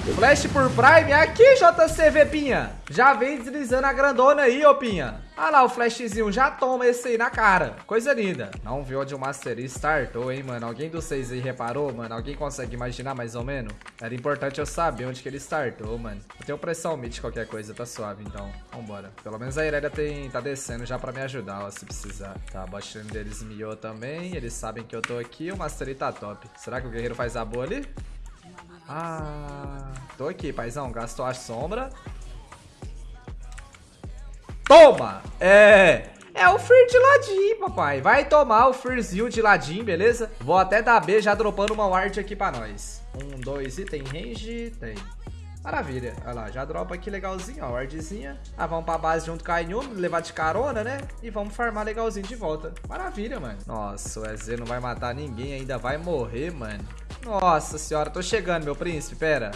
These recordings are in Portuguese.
Flash por Prime. Aqui, JCV Pinha. Já vem deslizando a grandona aí, ô Pinha. Olha lá o flashzinho, já toma esse aí na cara. Coisa linda. Não viu onde o Master startou, hein, mano. Alguém dos seis aí reparou, mano? Alguém consegue imaginar mais ou menos? Era importante eu saber onde que ele startou, mano. Eu tenho pressão mid qualquer coisa, tá suave, então. Vambora. Pelo menos a Irelia tem, tá descendo já pra me ajudar, ó, se precisar. Tá, bot deles miou também. Eles sabem que eu tô aqui. O Master tá top. Será que o guerreiro faz a boa ali? Ah, tô aqui, paizão. Gastou a sombra. Toma! É... É o Fear de ladinho, papai. Vai tomar o Fearzinho de ladinho, beleza? Vou até dar B já dropando uma ward aqui pra nós. Um, dois e tem range? Tem. Maravilha. Olha lá, já dropa aqui legalzinho, ó, wardzinha. Ah, vamos pra base junto com a Inhume, levar de carona, né? E vamos farmar legalzinho de volta. Maravilha, mano. Nossa, o EZ não vai matar ninguém, ainda vai morrer, mano. Nossa senhora, tô chegando, meu príncipe, pera.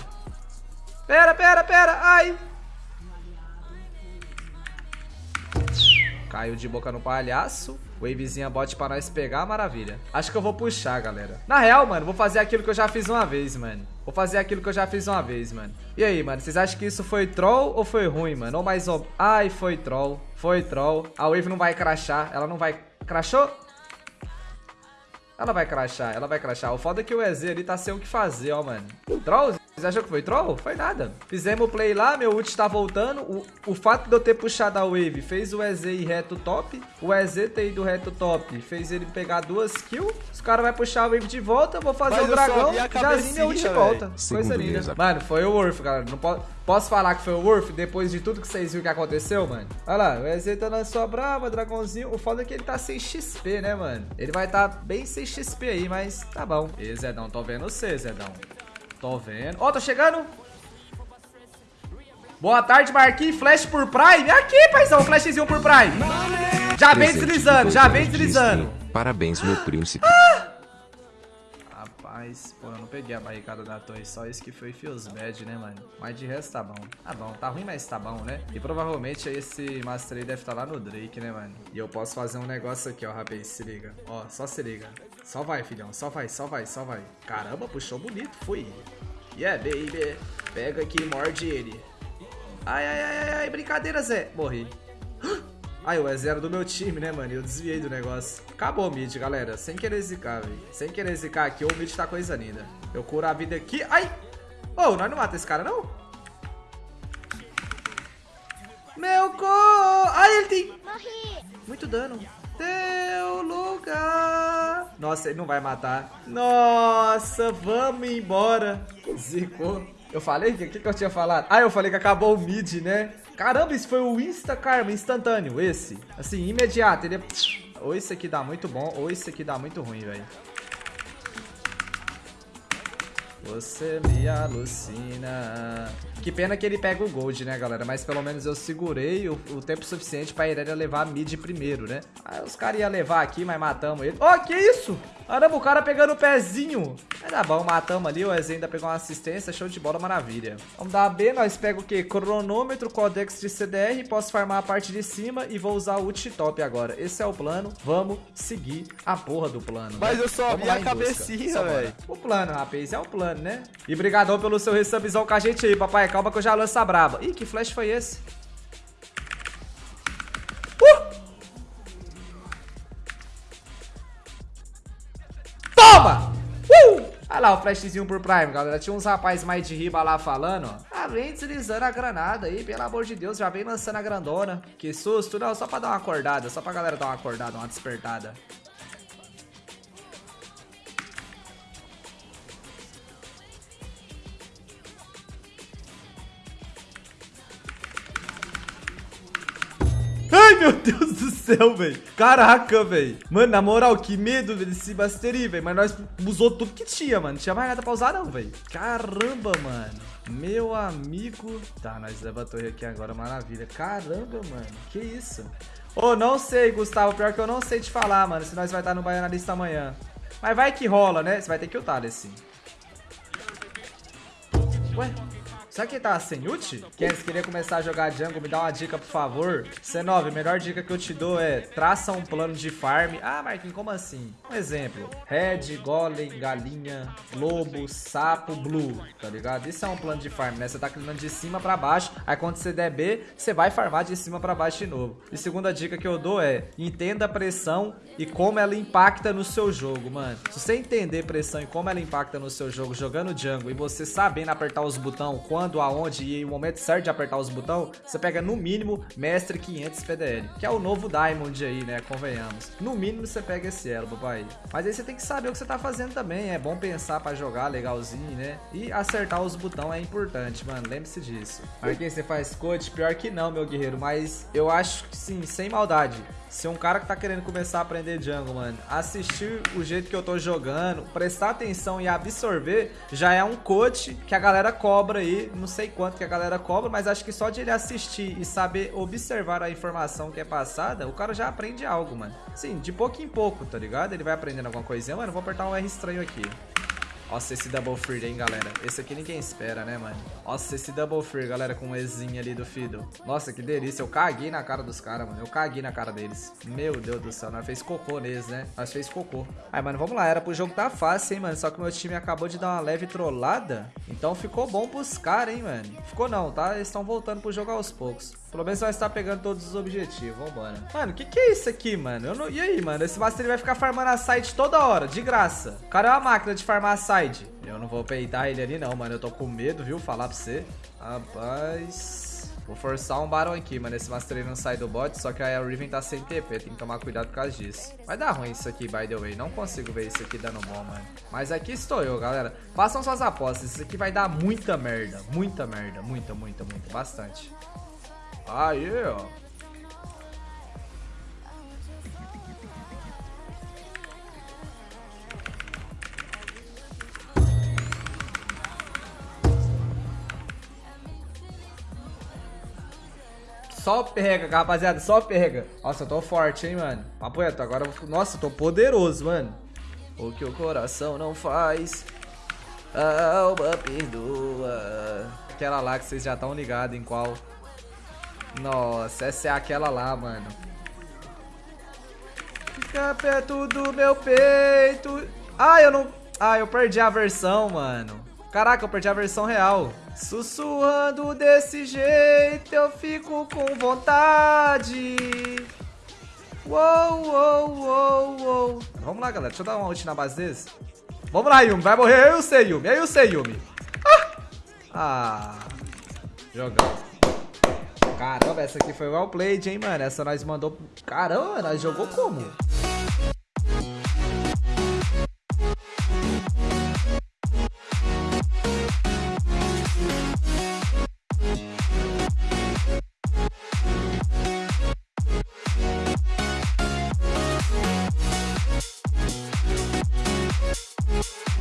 Pera, pera, pera, ai. Caiu de boca no palhaço. Wavezinha bot pra nós pegar, maravilha. Acho que eu vou puxar, galera. Na real, mano, vou fazer aquilo que eu já fiz uma vez, mano. Vou fazer aquilo que eu já fiz uma vez, mano. E aí, mano, vocês acham que isso foi troll ou foi ruim, mano? Ou mais ou... Ai, foi troll. Foi troll. A Wave não vai crashar. Ela não vai... Crashou? Ela vai crashar, ela vai crashar. O foda é que o EZ ali tá sem o que fazer, ó, mano. Troll? Vocês acham que foi troll? Foi nada. Fizemos o play lá, meu ult tá voltando. O, o fato de eu ter puxado a wave fez o EZ ir reto top. O EZ ter ido reto top fez ele pegar duas kills. Os caras vão puxar a wave de volta. Vou fazer Mas o dragão. Jazinho meu ult de volta. Coisa linda. Mano, foi o Worth, galera. Não posso... Posso falar que foi o Worth depois de tudo que vocês viram que aconteceu, mano? Olha lá, o EZ tá na sua brava, dragãozinho. O foda é que ele tá sem XP, né, mano? Ele vai tá bem sem XP aí, mas tá bom. E Zedão, tô vendo você, Zedão. Tô vendo. Ó, oh, tô chegando. Boa tarde, Marquinhos. Flash por Prime. Aqui, paizão. Flashzinho por Prime. Já vem deslizando, já vem deslizando. Parabéns, meu príncipe. Ah! Rapaz, pô, eu não peguei a barricada da torre. Só isso que foi feels bad, né, mano? Mas de resto tá bom. Tá bom, tá ruim, mas tá bom, né? E provavelmente esse Master aí deve estar tá lá no Drake, né, mano? E eu posso fazer um negócio aqui, ó, rapaz. Se liga. Ó, só se liga. Só vai, filhão. Só vai, só vai, só vai. Caramba, puxou bonito. Fui. Yeah, baby. Pega aqui e morde ele. Ai, ai, ai, ai, brincadeira, Zé. Morri. Ai, o E0 do meu time, né, mano? Eu desviei do negócio. Acabou o mid, galera. Sem querer zicar, velho. Sem querer zicar aqui, o mid tá coisa linda. Eu curo a vida aqui. Ai! Ô, oh, nós não mata esse cara, não? Meu co... Ai, ele tem... Morri. Muito dano. Teu lugar. Nossa, ele não vai matar. Nossa, vamos embora. Zicou. Eu falei? O que, que, que eu tinha falado? Ah, eu falei que acabou o mid, né? Caramba, isso foi o Insta Karma, instantâneo, esse. Assim, imediato. Ele é... Ou esse aqui dá muito bom, ou esse aqui dá muito ruim, velho. Você me alucina. Que pena que ele pega o gold, né, galera? Mas pelo menos eu segurei o, o tempo suficiente pra Irelia levar a mid primeiro, né? Aí os caras iam levar aqui, mas matamos ele. Ó, oh, que isso? Caramba, o cara pegando o pezinho. Mas tá bom, matamos ali. O Ez ainda pegou uma assistência. Show de bola, maravilha. Vamos dar B. Nós pega o quê? Cronômetro, codex de CDR. Posso farmar a parte de cima e vou usar o ult top agora. Esse é o plano. Vamos seguir a porra do plano. Mas né? eu só vi a cabecinha, velho. O plano, rapaz. É o plano, né? E brigadão pelo seu resubzão com a gente aí, papai. Calma que eu já lanço a braba. Ih, que flash foi esse? Uh! Toma! Uh! Olha lá o flashzinho por Prime, galera. Tinha uns rapazes mais de riba lá falando. Ah, vem deslizando a granada aí, pelo amor de Deus. Já vem lançando a grandona. Que susto. Não, só pra dar uma acordada. Só pra galera dar uma acordada, uma despertada. Ai, meu Deus do céu, velho. Caraca, velho. Mano, na moral, que medo desse Mastery, velho. Mas nós usou tudo que tinha, mano. Não tinha mais nada pra usar, não, velho. Caramba, mano. Meu amigo. Tá, nós leva a torre aqui agora, maravilha. Caramba, mano. Que isso? Ô, oh, não sei, Gustavo. Pior que eu não sei te falar, mano. Se nós vai estar no Baianalista amanhã. Mas vai que rola, né? Você vai ter que ultar, assim. Ué? Será que ele tá sem ult? Quem queria começar a jogar jungle, me dá uma dica, por favor. C9, a melhor dica que eu te dou é traça um plano de farm. Ah, Marquinhos, como assim? Um exemplo. Red, golem, galinha, lobo, sapo, blue, tá ligado? Isso é um plano de farm, né? Você tá clinando de cima pra baixo, aí quando você der B, você vai farmar de cima pra baixo de novo. E segunda dica que eu dou é, entenda a pressão e como ela impacta no seu jogo, mano. Se você entender pressão e como ela impacta no seu jogo jogando jungle e você sabendo apertar os botões, quando, aonde e o momento certo de apertar os botões, você pega no mínimo Mestre 500 PDL, que é o novo Diamond aí, né, convenhamos. No mínimo você pega esse elo, papai. Mas aí você tem que saber o que você tá fazendo também, é bom pensar pra jogar legalzinho, né? E acertar os botões é importante, mano, lembre-se disso. Marquinhos, você faz coach? Pior que não, meu guerreiro, mas eu acho que sim, sem maldade. Se um cara que tá querendo começar a aprender jungle, mano, assistir o jeito que eu tô jogando, prestar atenção e absorver, já é um coach que a galera cobra aí. Não sei quanto que a galera cobra, mas acho que só de ele assistir e saber observar a informação que é passada, o cara já aprende algo, mano. Sim, de pouco em pouco, tá ligado? Ele vai aprendendo alguma coisinha. Mano, vou apertar um R estranho aqui. Nossa, esse Double Free, hein, galera. Esse aqui ninguém espera, né, mano? Nossa, esse Double Free, galera, com o Ezinho ali do Fiddle. Nossa, que delícia. Eu caguei na cara dos caras, mano. Eu caguei na cara deles. Meu Deus do céu. Nós fez cocô neles, né? Nós fez cocô. Aí, mano, vamos lá. Era pro jogo tá fácil, hein, mano. Só que meu time acabou de dar uma leve trollada. Então ficou bom pros caras, hein, mano. Ficou não, tá? Eles estão voltando pro jogo aos poucos. Pelo menos vai estar pegando todos os objetivos. Vambora. Mano, o que que é isso aqui, mano? Não... E aí, mano? Esse Master vai ficar farmando a side toda hora, de graça. O cara é uma máquina de farmar a side. Eu não vou peitar ele ali não, mano. Eu tô com medo, viu? Falar pra você. Rapaz... Vou forçar um Baron aqui, mano. Esse Master não sai do bot, só que aí a Riven tá sem TP. Tem que tomar cuidado por causa disso. Vai dar ruim isso aqui, by the way. Não consigo ver isso aqui dando bom, mano. Mas aqui estou eu, galera. Façam suas apostas. Isso aqui vai dar muita merda. Muita merda. Muita, muita, muita. Bastante. Aí, ó. Só pega, rapaziada, só pega. Nossa, eu tô forte, hein, mano. Papo reto, agora... Nossa, eu tô poderoso, mano. O que o coração não faz, a alma perdoa. Aquela lá que vocês já estão ligados em qual... Nossa, essa é aquela lá, mano. Fica perto do meu peito. Ah, eu não... Ah, eu perdi a versão, mano. Caraca, eu perdi a versão real. Sussurrando desse jeito, eu fico com vontade. Uou, uou, uou, uou. Vamos lá, galera. Deixa eu dar uma ult na base deles. Vamos lá, Yumi. Vai morrer eu e o sei, Yumi. Eu e o sei, Yumi. Ah! ah. Jogão. Caramba, essa aqui foi well played, hein, mano. Essa nós mandou... Caramba, nós jogou como?